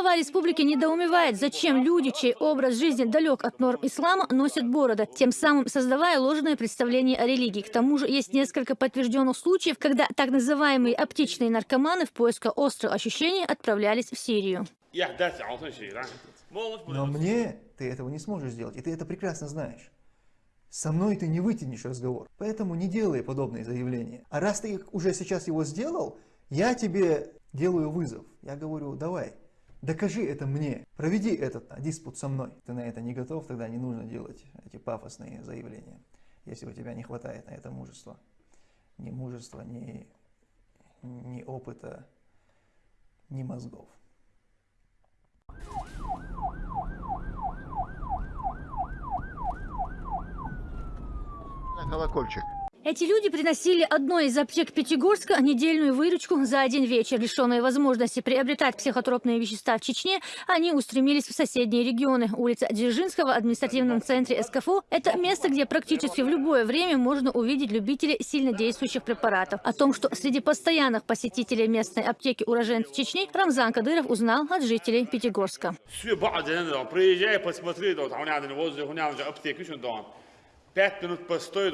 Глава республики недоумевает, зачем люди, чей образ жизни далек от норм ислама, носят бороды, тем самым создавая ложное представление о религии. К тому же есть несколько подтвержденных случаев, когда так называемые оптичные наркоманы в поисках острых ощущений отправлялись в Сирию. Но мне ты этого не сможешь сделать, и ты это прекрасно знаешь. Со мной ты не вытянешь разговор, поэтому не делай подобные заявления. А раз ты уже сейчас его сделал, я тебе делаю вызов. Я говорю, давай, докажи это мне, проведи этот диспут со мной. Ты на это не готов, тогда не нужно делать эти пафосные заявления, если у тебя не хватает на это мужества. Ни мужества, ни, ни опыта, ни мозгов. колокольчик. Эти люди приносили одной из аптек Пятигорска недельную выручку за один вечер. Лишенные возможности приобретать психотропные вещества в Чечне, они устремились в соседние регионы. Улица Дзержинского в административном центре СКФО – это место, где практически в любое время можно увидеть любителей сильнодействующих препаратов. О том, что среди постоянных посетителей местной аптеки уроженцев Чечни, Рамзан Кадыров узнал от жителей Пятигорска. Приезжай, посмотри, пять минут постой,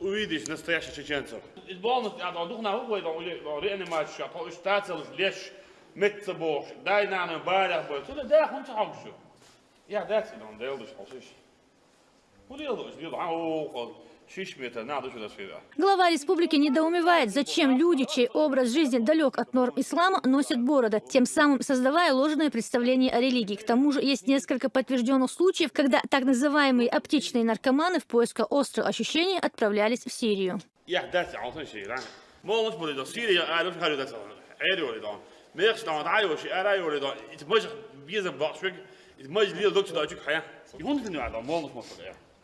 увидишь настоящих чеченцев. Из полностью, а дух на углу, реанимацию, а штател, лишь метцебош, дай на на барях, бой, туда да, хун чаукшу. Я дать, он делдыш, холшиш. Hoe deelde is? Die had aan Глава республики недоумевает, зачем люди, чей образ жизни далек от норм ислама, носят бороды, тем самым создавая ложное представление о религии. К тому же есть несколько подтвержденных случаев, когда так называемые оптичные наркоманы в поисках острых ощущений отправлялись в Сирию.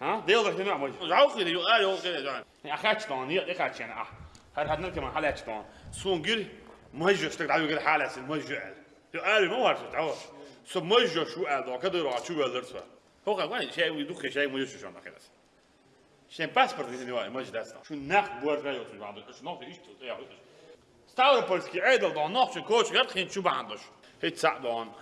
ها؟ ديو رحت نوع مج جاو كده يو ايو كده جان يا خاتش طون يا خاتش أنا آه. هر هدنا كمان حالة طون سونجر مهجو اشتك تعالوا غير حالة المهجو يو ايو ما ورث تعال سو مهجو شو ادا كده راح شو ولرسه هو قال شيء يدوك شيء مهجو شو أنا خلاص شن паспорт не знаю, мой дастно. Шу нах буар жайот шу бандош. Шу нах иш то я. Ставропольский айдол до нах шу коч гад хин шу бандош. Хит садон.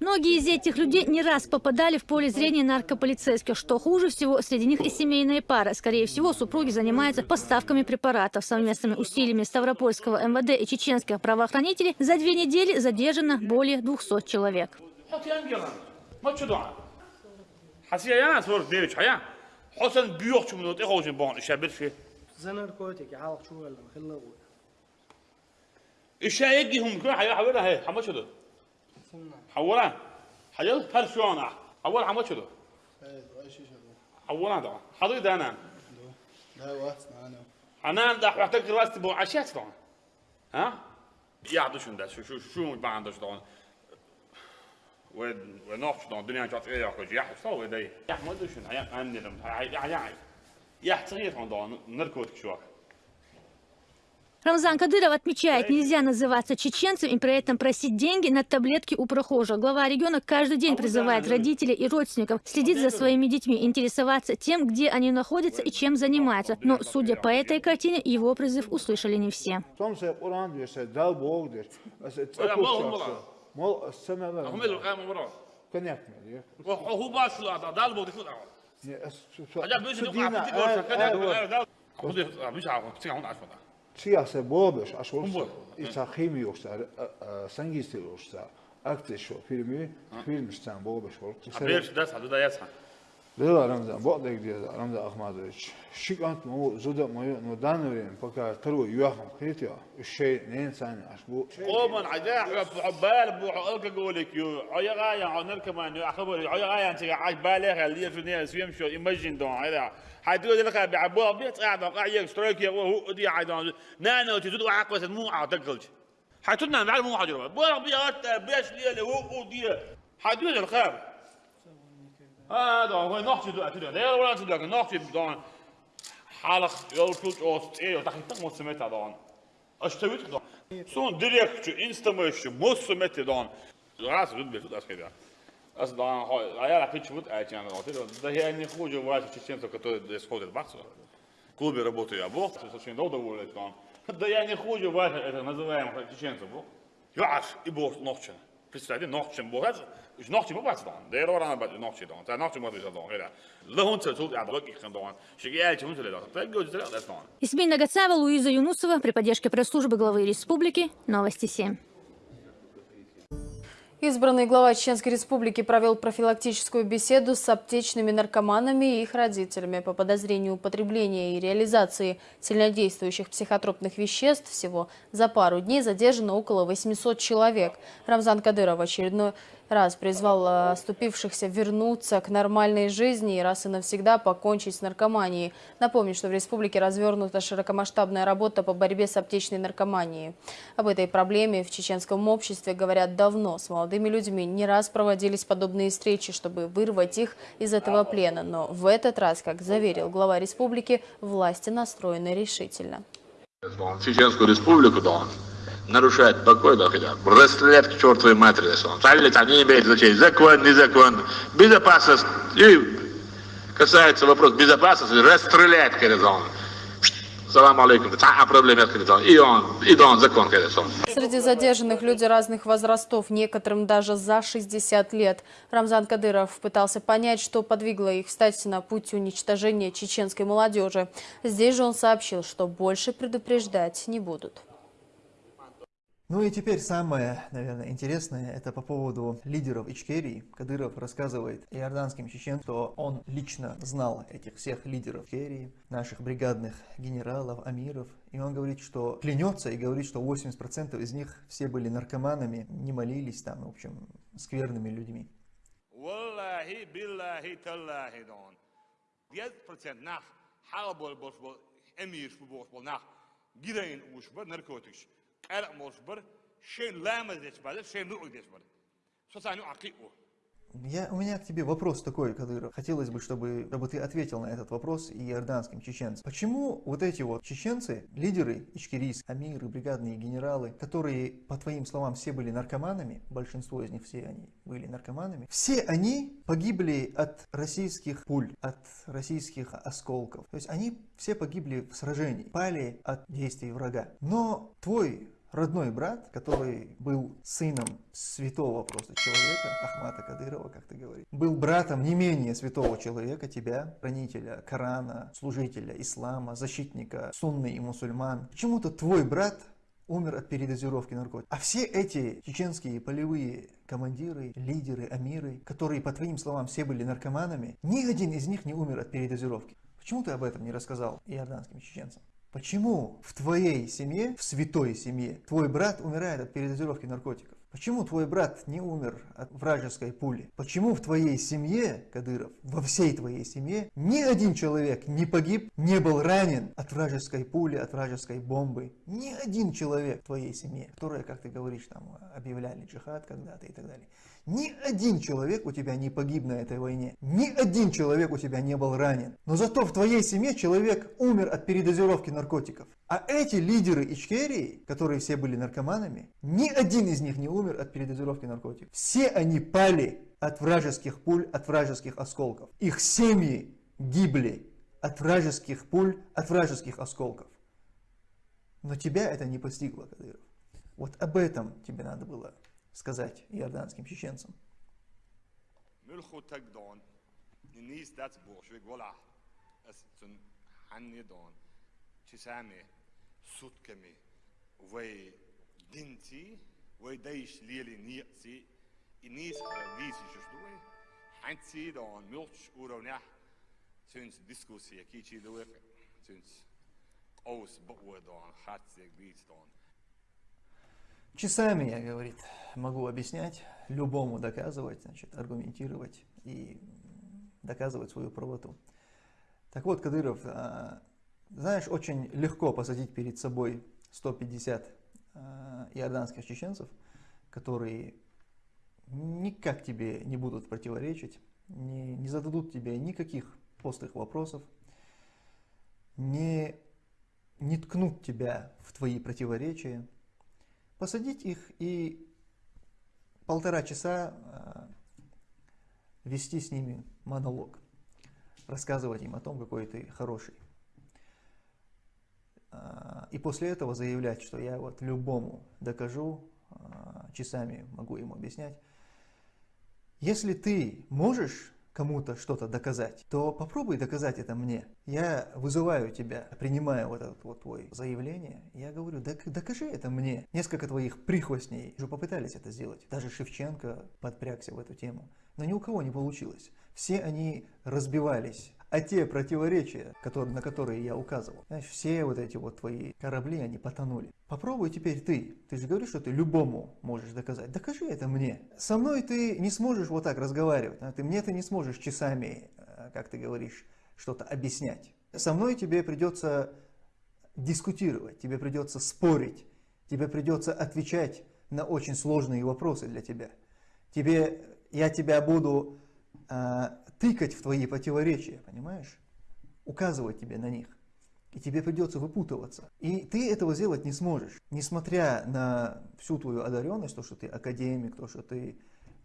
Многие из этих людей не раз попадали в поле зрения наркополицейских. Что хуже всего, среди них и семейные пары. Скорее всего, супруги занимаются поставками препаратов. Совместными усилиями Ставропольского МВД и чеченских правоохранителей за две недели задержано более 200 человек. За наркотики, а ishaayagii humkuna xayaa حولها هي xamashudo xawara حولها persona هر xamashudo xawara حول xadu daana حولها ده حتى رأس تبو عشات طبعا. ها؟ يعدو شو ده؟ شو شو شو ما عنده طبعا؟ ود ونوح شو الدنيا جات إيه يا أخوي؟ يا حصل ودي يا ما أدري شو يا عندي يا عيان يا صغير يا نركض شو Рамзан Кадыров отмечает, нельзя называться чеченцем и при этом просить деньги на таблетки у прохожих. Глава региона каждый день призывает родителей и родственников следить за своими детьми, интересоваться тем, где они находятся и чем занимаются. Но, судя по этой картине, его призыв услышали не все. Siyasi ჩიასე ბობეშ აშორსა იცა ხიმიოხსა სანგისტილოხსა აქცეშო ფილმი ფილმშთან ბობეშ ხორხსა ბერშ და სადუდაიასა jetzt. Лила Рамзан, Богдек Деза, Рамзан Ахмадович, Шикант му зуда мою но данное время пока второй юахам хритио, الشيء نين ثاني أشبو. قوما عجاء حبال بو حقك قولك يو عيا غايا عنر كمان يو أخبر عيا غايا أنت عاج بالغ اللي في النهاية سويم شو إيماجين دون هذا حتقول لك بعبوا بيت قاعد قاعد ستروك يا هو دي عايدون نانا تزود وعقبة مو عتقلش حتنا مع مو حجر بولا بيات بيش ليه هو دي حتقول الخير هذا და ნახჭი და თვითონ რეალურად და ნახჭი და ჰალახ ეულტუჭ ოსტი და ხიტა მოსმეთა და აშტევით და сон директчи инстамэшчи мосмети да раз тут без туда скажи аз да а я рапич вот а чем вот да я не хуже врач чеченцев который исходит баксу в клубе работаю я бог очень долго уволить да. Я не хуже врач это называем чеченцев бог я аж и бог ночью Представьте, нохчен богат, is нохчен богат dan. De er aan bij nохчен dan. Nохчен wat is dan. Это dan. Исмин Нагацава, Луиза Юнусова при поддержке пресс-службы главы республики. Новости 7. Избранный глава Чеченской Республики провел профилактическую беседу с аптечными наркоманами и их родителями по подозрению употребления и реализации сильнодействующих психотропных веществ. Всего за пару дней задержано около 800 человек. Рамзан Кадыров очередной раз призвал э, оступившихся вернуться к нормальной жизни и раз и навсегда покончить с наркоманией. Напомню, что в республике развернута широкомасштабная работа по борьбе с аптечной наркоманией. Об этой проблеме в чеченском обществе говорят давно. С молодыми людьми не раз проводились подобные встречи, чтобы вырвать их из этого плена. Но в этот раз, как заверил глава республики, власти настроены решительно. Чеченскую республику, да, нарушает покой, бы, расстрелять к чертовой матери, если он. там не имеет значения, закон, не закон, безопасность, и касается вопрос безопасности, расстрелять, говорится он. Салам алейкум, а проблем нет, говорится он. И он, и он, закон, говорится он. Среди задержанных люди разных возрастов, некоторым даже за 60 лет. Рамзан Кадыров пытался понять, что подвигло их встать на путь уничтожения чеченской молодежи. Здесь же он сообщил, что больше предупреждать не будут. Ну и теперь самое, наверное, интересное, это по поводу лидеров Ичкерии. Кадыров рассказывает иорданским чеченцам, что он лично знал этих всех лидеров Ичкерии, наших бригадных генералов, амиров. И он говорит, что клянется и говорит, что 80% из них все были наркоманами, не молились там, в общем, скверными людьми. Gideon ușbă, narcotici. قلق مصبر شين لامز يتبادل شين رؤي يتبادل سوساني عقيقه Я, у меня к тебе вопрос такой, Кадыров. Хотелось бы, чтобы, чтобы ты ответил на этот вопрос и иорданским чеченцам. Почему вот эти вот чеченцы, лидеры ичкерийс, амиры, бригадные генералы, которые, по твоим словам, все были наркоманами, большинство из них все они были наркоманами, все они погибли от российских пуль, от российских осколков. То есть они все погибли в сражении, пали от действий врага. Но твой родной брат, который был сыном святого просто человека, Ахмата Кадырова, как ты говоришь, был братом не менее святого человека, тебя, хранителя Корана, служителя ислама, защитника сунны и мусульман. Почему-то твой брат умер от передозировки наркотиков. А все эти чеченские полевые командиры, лидеры, амиры, которые, по твоим словам, все были наркоманами, ни один из них не умер от передозировки. Почему ты об этом не рассказал иорданским чеченцам? Почему в твоей семье, в святой семье, твой брат умирает от передозировки наркотиков? Почему твой брат не умер от вражеской пули? Почему в твоей семье, Кадыров, во всей твоей семье, ни один человек не погиб, не был ранен от вражеской пули, от вражеской бомбы? Ни один человек в твоей семье, которые, как ты говоришь, там объявляли джихад когда-то и так далее. Ни один человек у тебя не погиб на этой войне. Ни один человек у тебя не был ранен. Но зато в твоей семье человек умер от передозировки наркотиков. А эти лидеры Ичкерии, которые все были наркоманами, ни один из них не умер от передозировки наркотиков. Все они пали от вражеских пуль, от вражеских осколков. Их семьи гибли от вражеских пуль, от вражеских осколков. Но тебя это не постигло, Кадыров. Вот об этом тебе надо было сказать иорданским чеченцам. Aus boe dan hat sig vid dan Часами я, говорит, могу объяснять, любому доказывать, значит, аргументировать и доказывать свою правоту. Так вот, Кадыров, а, знаешь, очень легко посадить перед собой 150 а, иорданских чеченцев, которые никак тебе не будут противоречить, не, не зададут тебе никаких постых вопросов, не, не ткнут тебя в твои противоречия, посадить их и полтора часа а, вести с ними монолог, рассказывать им о том, какой ты хороший. А, и после этого заявлять, что я вот любому докажу, а, часами могу ему объяснять. Если ты можешь кому-то что-то доказать, то попробуй доказать это мне. Я вызываю тебя, принимаю вот это вот твое заявление, я говорю, «Док- докажи это мне. Несколько твоих прихвостней уже попытались это сделать. Даже Шевченко подпрягся в эту тему. Но ни у кого не получилось. Все они разбивались. А те противоречия, которые, на которые я указывал, знаешь, все вот эти вот твои корабли, они потонули. Попробуй теперь ты. Ты же говоришь, что ты любому можешь доказать. Докажи это мне. Со мной ты не сможешь вот так разговаривать. а Ты мне ты не сможешь часами, э, как ты говоришь, что-то объяснять. Со мной тебе придется дискутировать, тебе придется спорить, тебе придется отвечать на очень сложные вопросы для тебя. Тебе, я тебя буду а, тыкать в твои противоречия, понимаешь? Указывать тебе на них. И тебе придется выпутываться. И ты этого сделать не сможешь. Несмотря на всю твою одаренность, то, что ты академик, то, что ты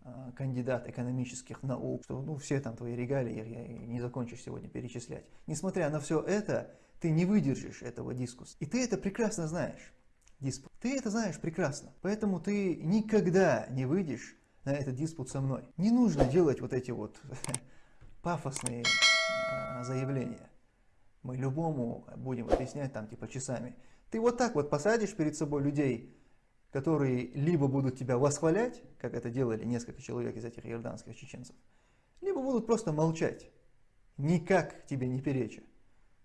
а, кандидат экономических наук, что ну, все там твои регалии я не закончишь сегодня перечислять. Несмотря на все это, ты не выдержишь этого дискуса. И ты это прекрасно знаешь. Диспут. Ты это знаешь прекрасно. Поэтому ты никогда не выйдешь на этот диспут со мной. Не нужно делать вот эти вот пафосные э, заявления. Мы любому будем объяснять там типа часами. Ты вот так вот посадишь перед собой людей, которые либо будут тебя восхвалять, как это делали несколько человек из этих иорданских чеченцев, либо будут просто молчать, никак тебе не переча.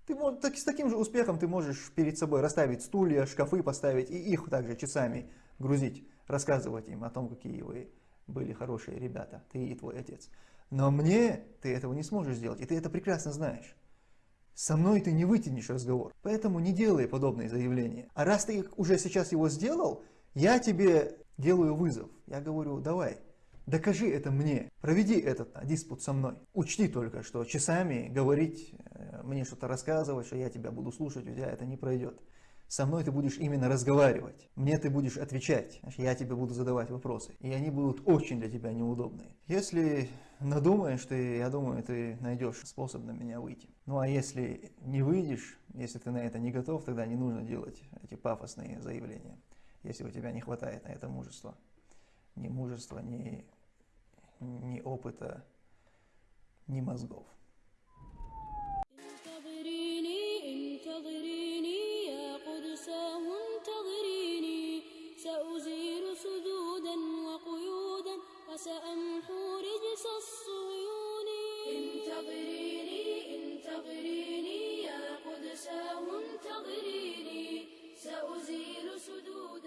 Ты так, с таким же успехом ты можешь перед собой расставить стулья, шкафы поставить и их также часами грузить, рассказывать им о том, какие вы были хорошие ребята, ты и твой отец. Но мне ты этого не сможешь сделать, и ты это прекрасно знаешь. Со мной ты не вытянешь разговор, поэтому не делай подобные заявления. А раз ты уже сейчас его сделал, я тебе делаю вызов. Я говорю, давай, докажи это мне, проведи этот а, диспут со мной. Учти только, что часами говорить, э, мне что-то рассказывать, что я тебя буду слушать, у тебя это не пройдет Со мной ты будешь именно разговаривать, мне ты будешь отвечать, Значит, я тебе буду задавать вопросы, и они будут очень для тебя неудобные. Если надумаешь, ты, я думаю, ты найдешь способ на меня выйти. Ну а если не выйдешь, если ты на это не готов, тогда не нужно делать эти пафосные заявления, если у тебя не хватает на это мужества. Ни мужества, ни, ни опыта, ни мозгов. انتظريني انتظريني يا قدساه سأمحو رجس الصيون انتظريني انتظريني يا قدساه انتظريني سأزيل سدود